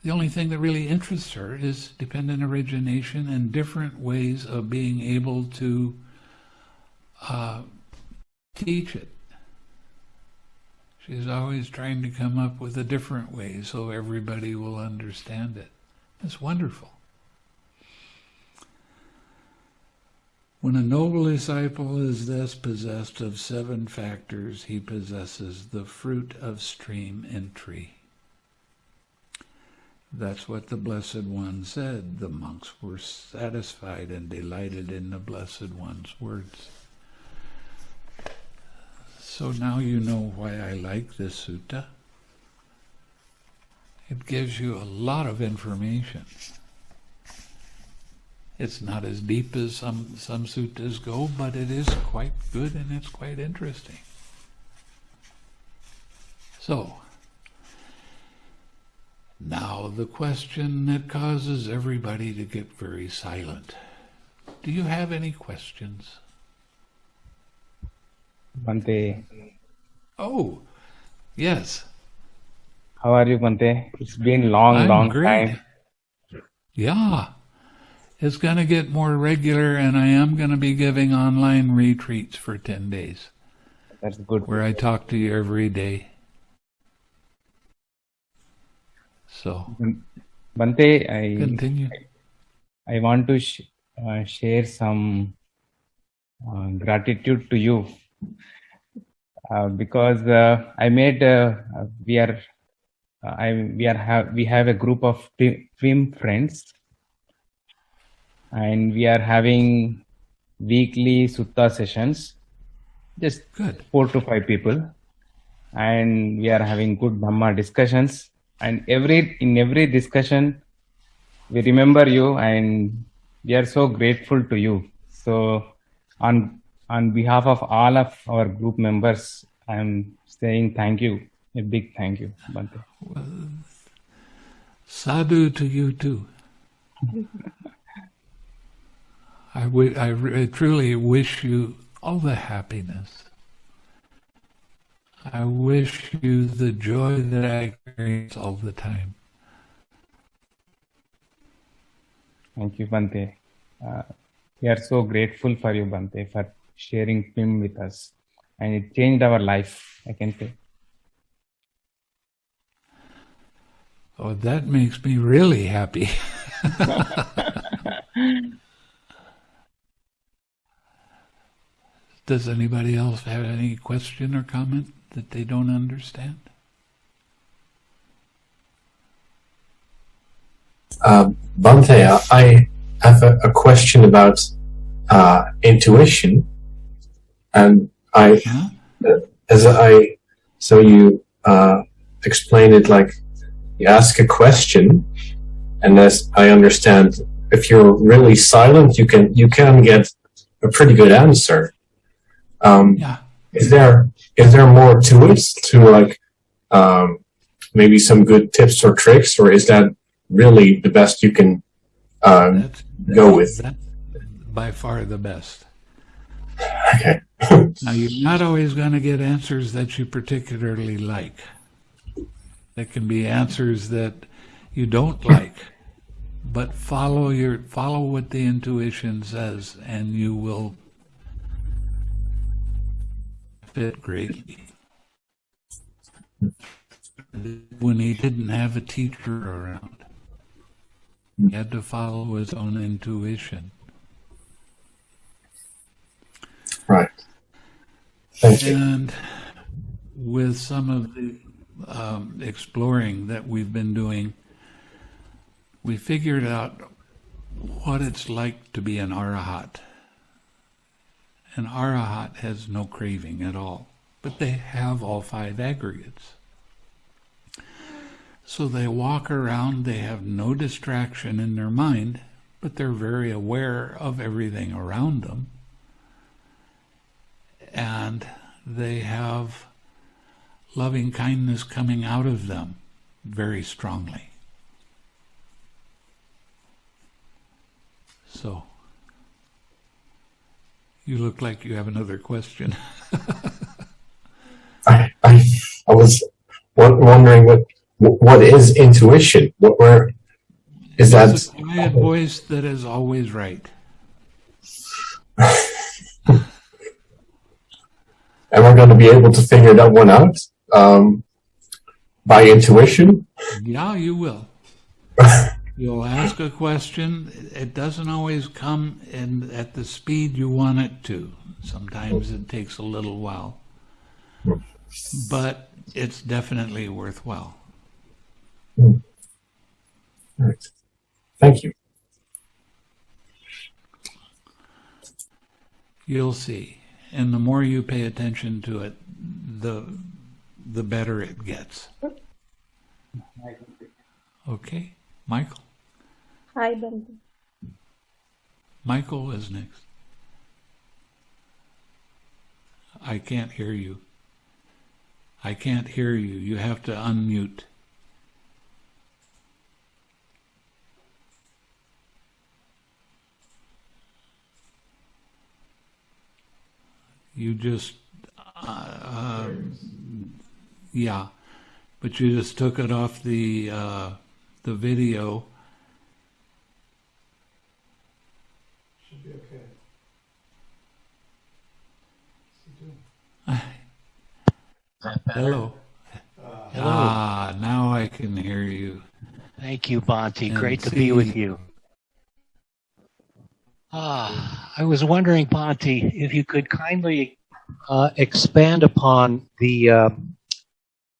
The only thing that really interests her is dependent origination and different ways of being able to uh, teach it. She's always trying to come up with a different way so everybody will understand it. It's wonderful. When a noble disciple is thus possessed of seven factors, he possesses the fruit of stream entry. That's what the Blessed One said. The monks were satisfied and delighted in the Blessed One's words. So now you know why I like this sutta. It gives you a lot of information. It's not as deep as some, some suttas go, but it is quite good and it's quite interesting. So, now the question that causes everybody to get very silent. Do you have any questions? Bhante. Oh, yes. How are you, Bhante? It's been long, I'm long great. time. Yeah is going to get more regular, and I am going to be giving online retreats for 10 days. That's good. Where I talk to you every day. So, Bhante, I continue. I, I want to sh uh, share some uh, gratitude to you uh, because uh, I made uh, we are uh, I we are have we have a group of film friends and we are having weekly sutta sessions, just good four to five people, and we are having good Dhamma discussions. and every in every discussion we remember you and we are so grateful to you so on on behalf of all of our group members i'm saying thank you a big thank you Bhante. Sadhu to you too. I, w- I re- truly wish you all the happiness. I wish you the joy that I experience all the time. Thank you, Bhante. Uh, we are so grateful for you, Bhante, for sharing film with us. And it changed our life, I can say. Oh, that makes me really happy. Does anybody else have any question or comment that they don't understand? Uh, Bhante, I have a, a question about uh, intuition, and I, Yeah? as I, so you uh, explain it like you ask a question, and as I understand, if you're really silent, you can you can get a pretty good answer. Um, Yeah. is there is there more to it to like um, maybe some good tips or tricks, or is that really the best you can um, That's, go with? that's by far the best. Okay. Now, you're not always going to get answers that you particularly like. There can be answers that you don't like, but follow your follow what the intuition says, and you will fit greatly. When he didn't have a teacher around, he had to follow his own intuition. Right. Thank you. And with some of the um, exploring that we've been doing, we figured out what it's like to be an arahat. An arahat has no craving at all, but they have all five aggregates. So they walk around, they have no distraction in their mind, but they're very aware of everything around them and they have loving kindness coming out of them very strongly. So, you look like you have another question. I, I, I was wondering what what is intuition? What where is that? It's a quiet voice that is always right. Am I going to be able to figure that one out um, by intuition? Yeah, you will. You'll ask a question. It doesn't always come in at the speed you want it to. Sometimes it takes a little while. But it's definitely worthwhile. Right. Thank you. You'll see. And the more you pay attention to it, the the better it gets. Okay? Michael? Hi, Bhante. Michael is next. I can't hear you. I can't hear you. You have to unmute. You just, uh, uh, yeah, but you just took it off the uh, the video. Hello. Ah, now I can hear you. Thank you, Bhante. And Great to be with you. Ah, I was wondering, Bhante, if you could kindly uh, expand upon the uh,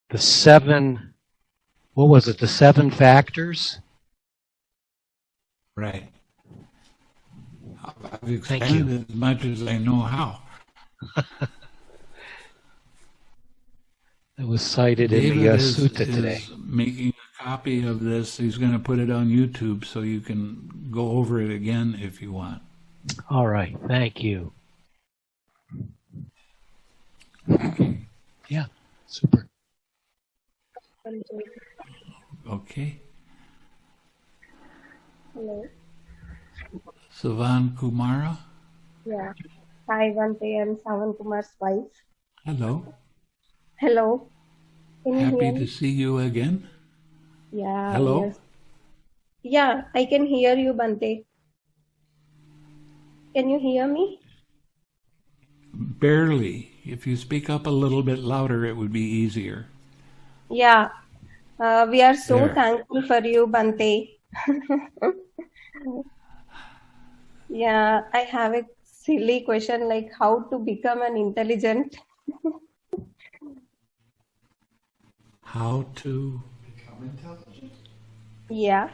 the seven. What was it? The seven factors. Right. I've Thank you. expanded as much as I know how. That was cited in the uh, is, sutta today. making a copy of this. He's going to put it on YouTube so you can go over it again if you want. All right. Thank you. Yeah. Super. Okay. Hello. Savan Kumara. Yeah. Hi, Bhante. I'm Savan Kumar's wife. Hello. Hello. Can you Happy to see you again. Yeah. Hello? yes. Yeah, I can hear you, Bhante. Can you hear me? Barely. If you speak up a little bit louder, it would be easier. Yeah. Uh, we are so There. thankful for you, Bhante. yeah, I have a silly question like how to become an intelligent. How to? Become intelligent? Yeah.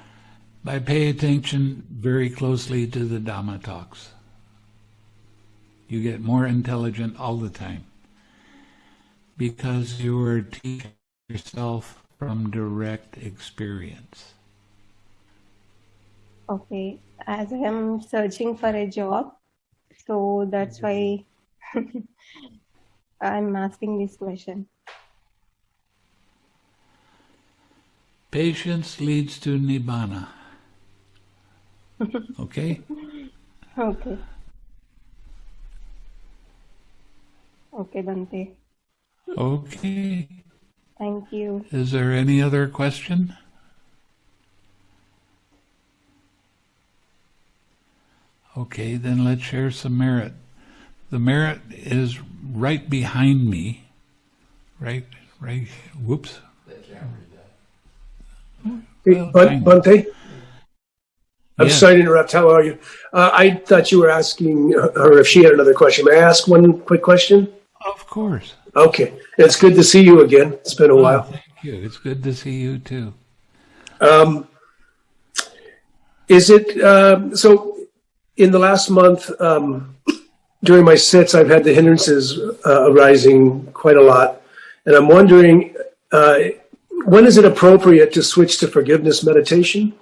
By pay attention very closely to the Dhamma talks. You get more intelligent all the time because you are teaching yourself from direct experience. Okay, as I am searching for a job, so that's why mm-hmm. I'm asking this question. Patience leads to nibbana. Okay? Okay. Okay, Bhante. Okay. Thank you. Is there any other question? Okay, then let's share some merit. The merit is right behind me. Right, right, whoops. Hey, Bun- Bhante? I'm Yes. sorry to interrupt. How are you? Uh, I thought you were asking her if she had another question. May I ask one quick question? Of course. Okay. It's good to see you again. It's been a Oh, while. thank you. It's good to see you too. Um, is it um, so? In the last month, um, during my sits, I've had the hindrances uh, arising quite a lot, and I'm wondering uh, when is it appropriate to switch to forgiveness meditation?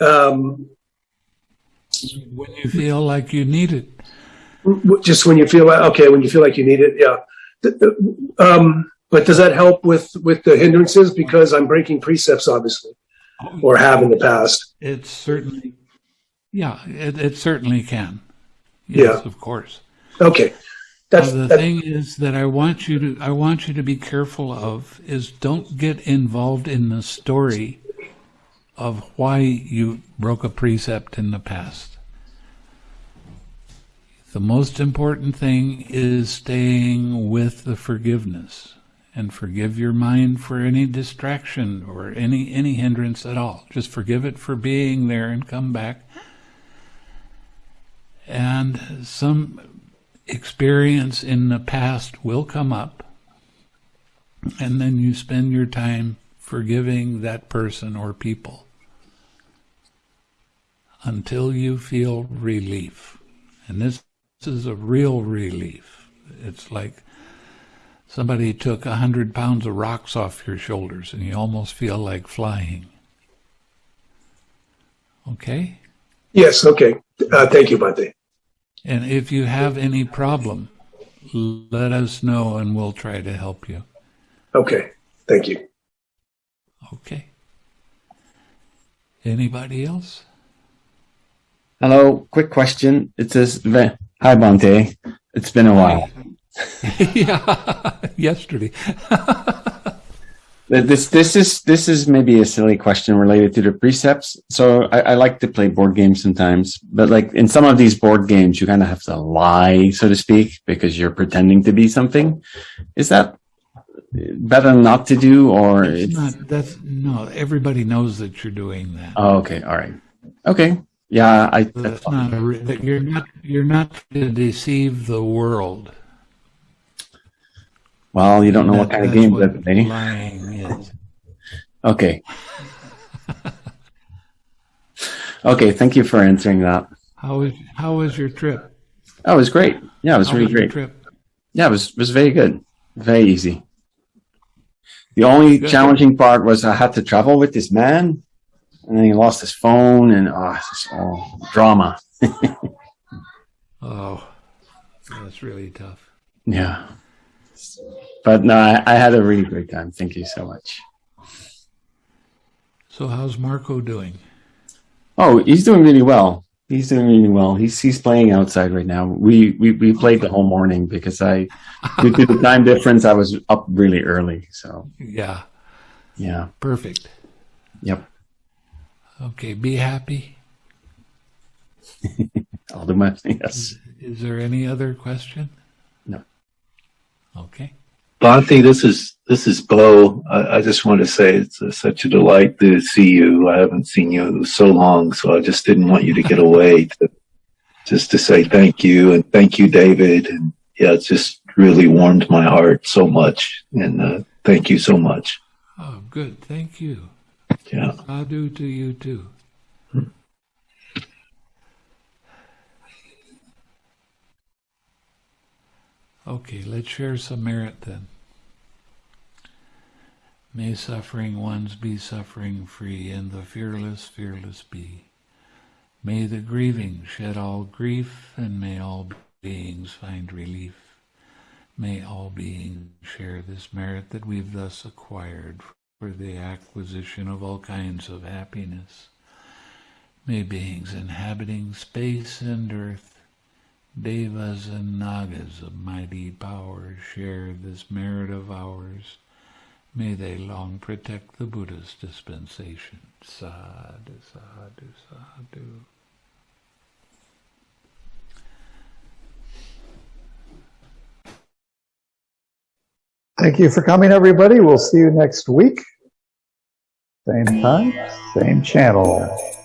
Um, When you feel like you need it. just when you feel like okay, when you feel like you need it, yeah. Um, but does that help with with the hindrances? Because I'm breaking precepts, obviously, or have in the past. It certainly, yeah, it, it certainly can. Yes, Yeah. of course. Okay, that's the that, thing is that I want you to I want you to be careful of is don't get involved in the story of why you broke a precept in the past. The most important thing is staying with the forgiveness and forgive your mind for any distraction or any any hindrance at all. Just forgive it for being there and come back. And some experience in the past will come up, and then you spend your time forgiving that person or people until you feel relief. And this, this is a real relief. It's like somebody took a hundred pounds of rocks off your shoulders and you almost feel like flying. Okay? Yes. Okay, uh, thank you, Bhante. And if you have any problem, let us know and we'll try to help you. Okay, thank you. Okay. Anybody else? Hello, quick question. It says, Hi, Bhante. It's been a while. yeah, yesterday. Th- This this is this is maybe a silly question related to the precepts. So I, I like to play board games sometimes, but like in some of these board games, you kind of have to lie, so to speak, because you're pretending to be something. Is that better not to do, or It's it's, not, that's, no, everybody knows that you're doing that. oh, okay, all right, okay, yeah, I that's That's not a, re- that you're not, you're not to deceive the world. Well, you don't know what kind of that's game what that they. lying is. Okay. okay, thank you for answering that. How was, how was your trip? Oh, that was great. Yeah, it was How really was great. trip? Yeah, it was it was very good. Very easy. The only Good. challenging part was I had to travel with this man, and then he lost his phone, and ah, oh, it's all drama. Oh, that's really tough. Yeah. But no, I, I had a really great time. Thank you so much. So how's Marco doing? Oh, he's doing really well. He's doing really well. He's he's playing outside right now. We we, we played the whole morning because I due to the time difference I was up really early. So Yeah, yeah. perfect. Yep. Okay, be happy. I'll do my yes. Is there any other question? Okay. Bhante, this is this is Bo. I, I just want to say it's uh such a delight to see you. I haven't seen you so long, so I just didn't want you to get away. To, just to say thank you and thank you, David. And yeah, it's just really warmed my heart so much. And uh, thank you so much. Oh, good. Thank you. Yeah. I do to you too. Okay, let's share some merit then. May suffering ones be suffering free, and the fearless fearless be. May the grieving shed all grief, and may all beings find relief. May all beings share this merit that we've thus acquired for the acquisition of all kinds of happiness. May beings inhabiting space and earth, devas and nagas of mighty power, share this merit of ours. May they long protect the Buddha's dispensation. Sadhu, sadhu, sadhu. Thank you for coming, everybody. We'll see you next week. Same time, same channel.